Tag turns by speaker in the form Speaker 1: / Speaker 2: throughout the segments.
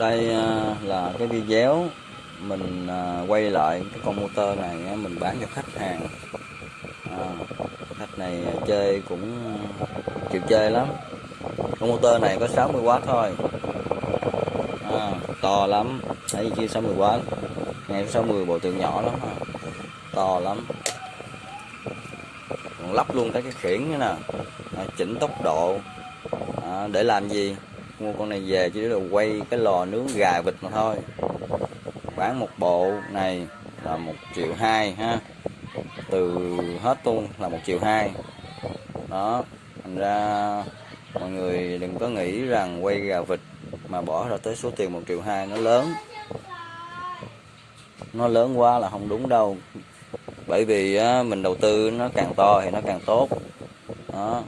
Speaker 1: đây à, là cái video mình à, quay lại cái con motor này mình bán cho khách hàng. À, khách này chơi cũng chịu chơi lắm. Con motor này có 60W thôi. À, to lắm. Thấy chưa 60W ngay 60 bộ tượng nhỏ lắm to lắm. Còn lắp luôn cái cái khiển nữa nè. À, chỉnh tốc độ. À, để làm gì? Mua con này về chỉ là quay cái lò nướng gà vịt mà thôi. Bán một bộ này là một triệu hai ha. Từ hết tuôn là một triệu hai. Đó thành ra mọi người đừng có nghĩ rằng quay gà vịt mà bỏ ra tới số tiền một triệu hai nó lớn. Nó lớn quá là không đúng đâu. Bởi vì á, mình đầu tư nó càng to thì nó càng tốt. Đó.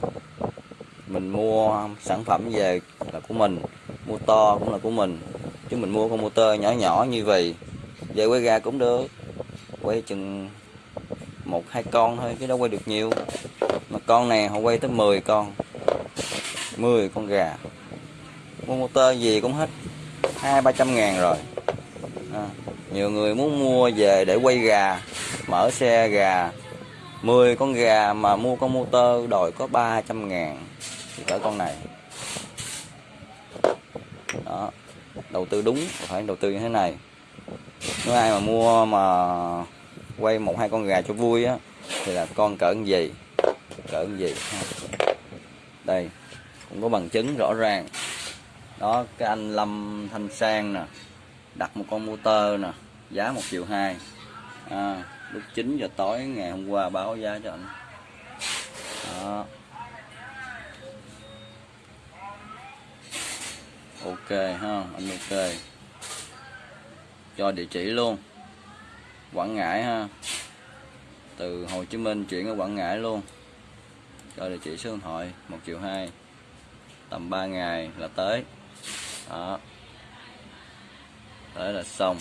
Speaker 1: Mình mua sản phẩm về của mình mua to cũng là của mình. Chứ mình mua con motor nhỏ nhỏ như vậy về quay gà cũng được. Quay chừng một hai con thôi chứ đâu quay được nhiều. Mà con này họ quay tới 10 con 10 con gà. Mua motor gì cũng hết hai ba trăm ngàn rồi. À, nhiều người muốn mua về để quay gà mở xe gà. 10 con gà mà mua con motor đòi có 300 ngàn thì cỡ con này đó. Đầu tư đúng phải đầu tư như thế này. Nếu ai mà mua mà quay một hai con gà cho vui á thì là con cỡ gì? Cỡ gì? Đây cũng có bằng chứng rõ ràng. Đó cái anh Lâm Thanh Sang nè đặt một con motor nè giá một triệu hai. À, lúc 9 giờ tối ngày hôm qua báo giá cho anh đó. Ok ha, anh ok. Cho địa chỉ luôn. Quảng Ngãi ha. Từ Hồ Chí Minh chuyển ở Quảng Ngãi luôn. Cho địa chỉ số điện thoại, một triệu hai, tầm 3 ngày là tới. Đó. Tới là xong.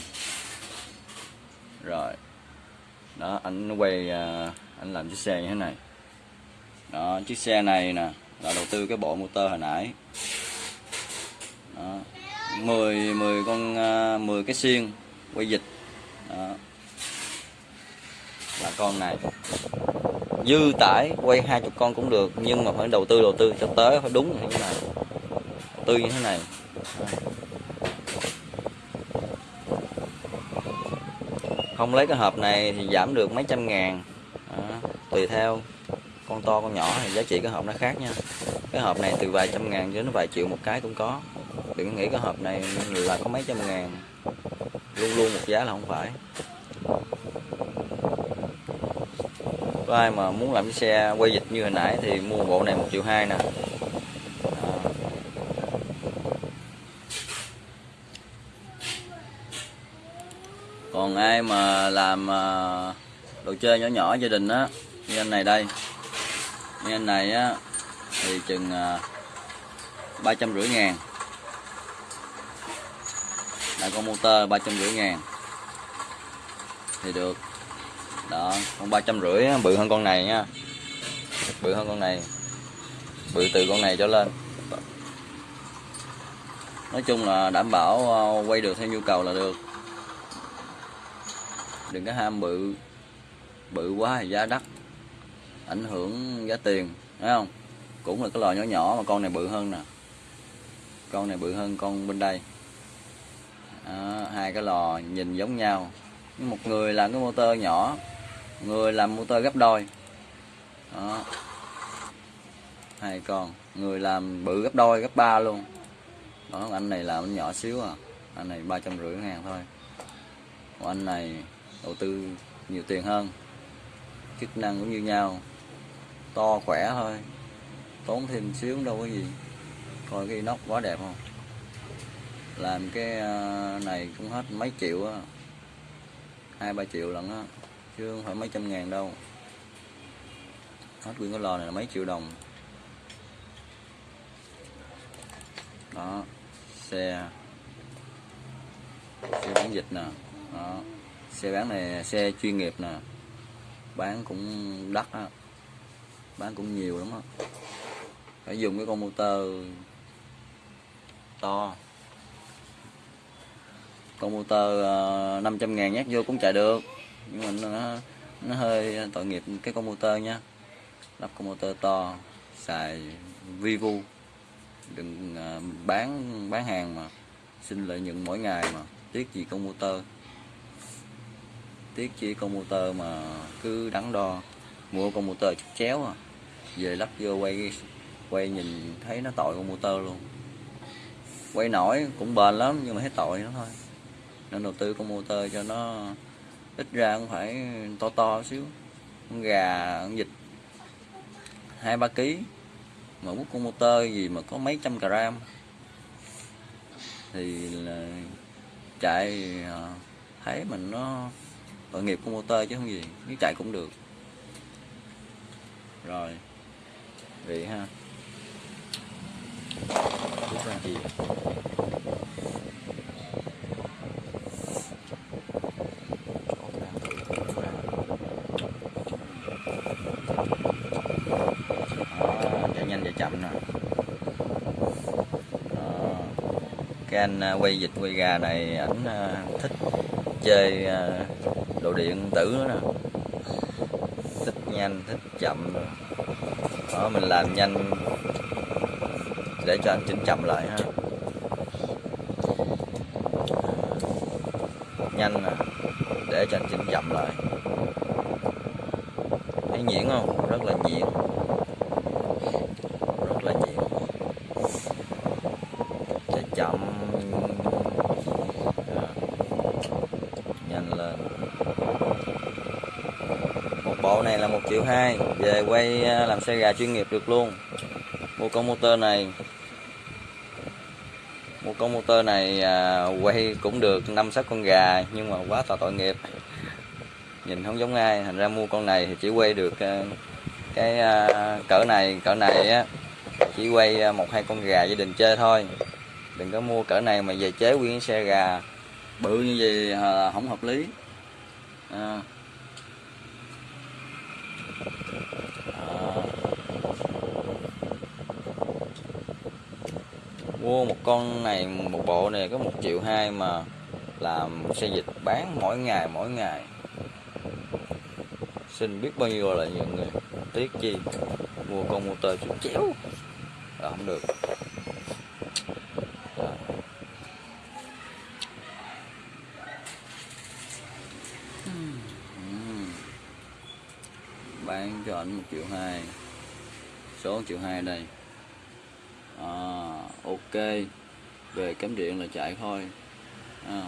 Speaker 1: Rồi. Đó, anh quay à, anh làm chiếc xe như thế này. Đó, chiếc xe này nè, là đầu tư cái bộ motor hồi nãy đó. 10 10 con à, 10 cái xiên quay dịch đó. là con này. Dư tải quay hai chục con cũng được, nhưng mà phải đầu tư đầu tư. Cho tới phải đúng như thế này. Đầu tư như thế này. Không lấy cái hộp này thì giảm được mấy trăm ngàn. Đó. tùy theo. Con to, con nhỏ thì giá trị cái hộp nó khác nha. Cái hộp này từ vài trăm ngàn đến vài triệu một cái cũng có đừng nghĩ cái hộp này là có mấy trăm ngàn. Luôn luôn một giá là không phải. Có ai mà muốn làm cái xe quay dịch như hồi nãy thì mua bộ này một triệu hai nè. Còn ai mà làm à, đồ chơi nhỏ nhỏ gia đình á, như anh này đây. Như anh này á, thì chừng à, ba trăm rưỡi ngàn là con motor ba trăm rưỡi ngàn. Thì được. Đó, con ba trăm rưỡi bự hơn con này nha. Bự hơn con này. Bự từ con này trở lên. Nói chung là đảm bảo ờ, quay được theo nhu cầu là được. Đừng có ham bự. Bự quá thì giá đắt. Ảnh hưởng giá tiền, thấy không? Cũng là cái lò nhỏ nhỏ mà con này bự hơn nè. Con này bự hơn con bên đây đó, hai cái lò nhìn giống nhau. Nhưng một người làm cái motor nhỏ người làm motor gấp đôi. Đó. Hai con người làm bự gấp đôi gấp ba luôn. Đó anh này làm anh nhỏ xíu à. Anh này ba trăm rưỡi ngàn thôi. Còn anh này đầu tư nhiều tiền hơn. Chức năng cũng như nhau. To khỏe thôi. Tốn thêm xíu đâu có gì. Coi cái inox quá đẹp không? Làm cái ờ, này cũng hết mấy triệu á. Hai, ba triệu lần á, chứ không phải mấy trăm ngàn đâu. Hết nguyên cái lò này là mấy triệu đồng. Đó, xe. Xe bán dịch nè, đó. Xe bán này, xe chuyên nghiệp nè. Bán cũng đắt á. Bán cũng nhiều lắm á. Phải dùng cái con motor to con motor ờ, uh, 500 ngàn nhát vô cũng chạy được. Nhưng mà nó nó hơi tội nghiệp cái con motor nha. Lắp con motor to xài vivu đừng uh, bán bán hàng mà. Xin lợi nhuận mỗi ngày mà. Tiếc gì con motor? Tiếc chi con motor mà cứ đắn đo. Mua con motor chút chéo à. Về lắp vô quay quay nhìn thấy nó tội con motor luôn. Quay nổi cũng bền lắm nhưng mà thấy tội nó thôi nên đầu tư con motor cho nó ít ra cũng phải to to xíu. Con gà, con vịt, hai ba ký. Mà bút con motor gì mà có mấy trăm gram. Thì là chạy à, thấy mình nó tội nghiệp con motor chứ không gì nếu chạy cũng được. Rồi, vậy ha. Thank you gì Chỗ ra, rút ra. Đó, chạy nhanh chạy chậm nè Đó cái anh à, quay vịt quay gà này ảnh à, thích chơi à, đồ điện tử nữa nè. Thích nhanh, thích chậm. Đó, mình làm nhanh để cho anh chỉnh chậm lại ha. Nhanh nè, để cho anh chỉnh chậm lại. Thấy nhuyễn không? Rất là nhuyễn rất là nhuyễn để chậm Đó là một bộ này là một triệu hai về quay à, làm xe gà chuyên nghiệp được luôn. Mua con motor này mua con motor này à, quay cũng được năm sáu con gà nhưng mà quá tội tội nghiệp. Nhìn không giống ai thành ra mua con này thì chỉ quay được à, cái à, cỡ này cỡ này á chỉ quay à, một hai con gà gia đình chơi thôi. Đừng có mua cỡ này mà về chế nguyên xe gà bự như vậy à, không hợp lý à. À. mua một con này, một bộ này có một triệu hai mà làm xe dịch bán mỗi ngày mỗi ngày xin biết bao nhiêu là nhiều người tiếc chi, mua con motor chút chéo là không được Rồi. Ừm bán cho anh một triệu hai. Số 1 triệu hai đây. À, ok. Về cắm điện là chạy thôi. À,